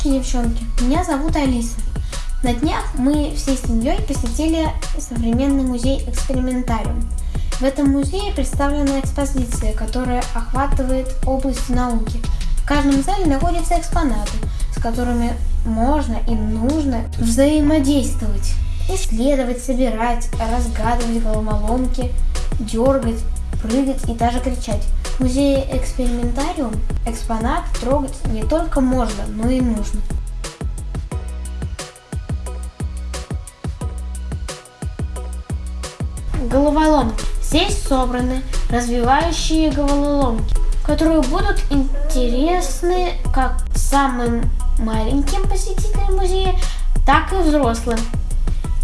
Мальчишки и девчонки, меня зовут Алиса. На днях мы всей семьей посетили современный музей «Экспериментариум». В этом музее представлена экспозиция, которая охватывает область науки. В каждом зале находятся экспонаты, с которыми можно и нужно взаимодействовать, исследовать, собирать, разгадывать головоломки, дергать, прыгать и даже кричать. Музее «Экспериментариум» экспонат трогать не только можно, но и нужно. Головоломки. Здесь собраны развивающие головоломки, которые будут интересны как самым маленьким посетителям музея, так и взрослым.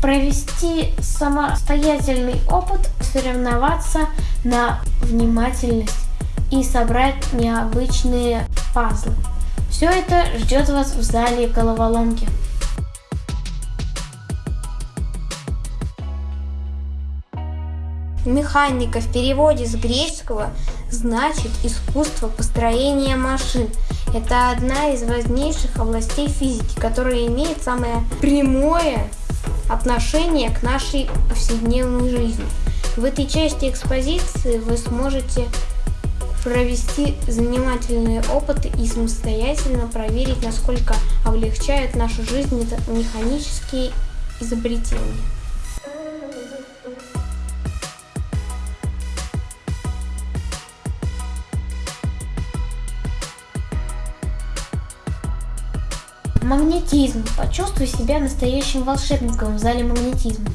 Провести самостоятельный опыт, соревноваться на внимательность и собрать необычные пазлы. Все это ждет вас в зале головоломки. Механика в переводе с греческого значит искусство построения машин. Это одна из важнейших областей физики, которая имеет самое прямое отношение к нашей повседневной жизни. В этой части экспозиции вы сможете провести занимательные опыты и самостоятельно проверить, насколько облегчают нашу жизнь механические изобретения. Магнетизм. Почувствуй себя настоящим волшебником в зале магнетизма.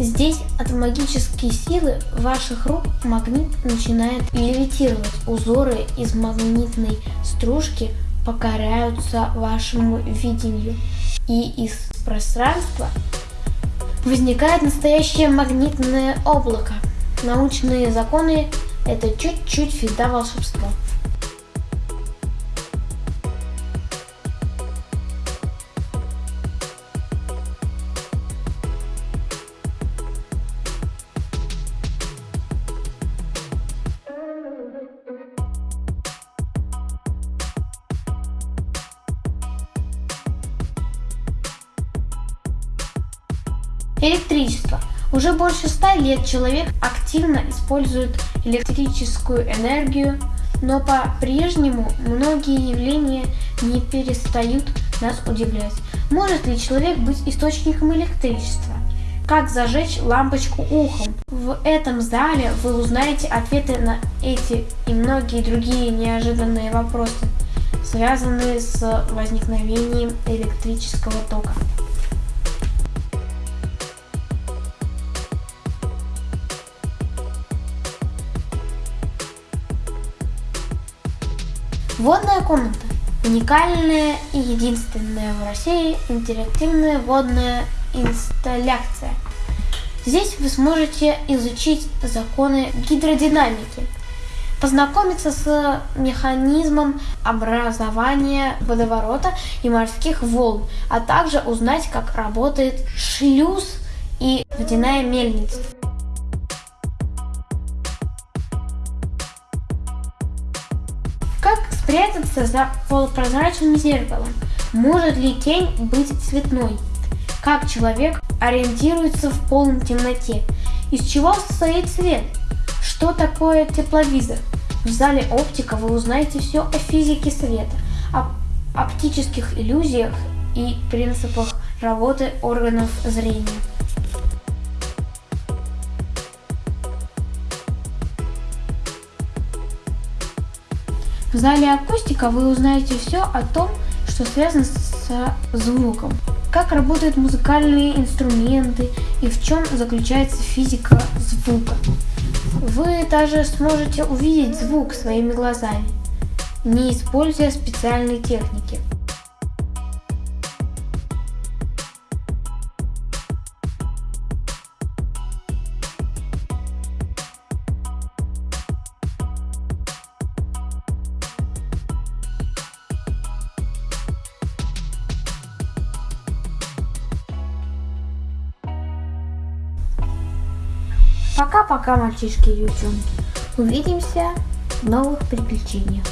Здесь от магической силы ваших рук магнит начинает левитировать. Узоры из магнитной стружки покоряются вашему видению. И из пространства возникает настоящее магнитное облако. Научные законы – это чуть-чуть фида волшебства. Электричество. Уже больше ста лет человек активно использует электрическую энергию, но по-прежнему многие явления не перестают нас удивлять. Может ли человек быть источником электричества? Как зажечь лампочку ухом? В этом зале вы узнаете ответы на эти и многие другие неожиданные вопросы, связанные с возникновением электрического тока. Водная комната. Уникальная и единственная в России интерактивная водная инсталляция. Здесь вы сможете изучить законы гидродинамики, познакомиться с механизмом образования водоворота и морских волн, а также узнать, как работает шлюз и водяная мельница. Спрятаться за полупрозрачным зеркалом? Может ли тень быть цветной? Как человек ориентируется в полной темноте? Из чего состоит свет? Что такое тепловизор? В зале оптика вы узнаете все о физике света, о оптических иллюзиях и принципах работы органов зрения. В зале акустика вы узнаете все о том, что связано со звуком, как работают музыкальные инструменты и в чем заключается физика звука. Вы даже сможете увидеть звук своими глазами, не используя специальной техники. Пока-пока, мальчишки и девчонки. Увидимся в новых приключениях.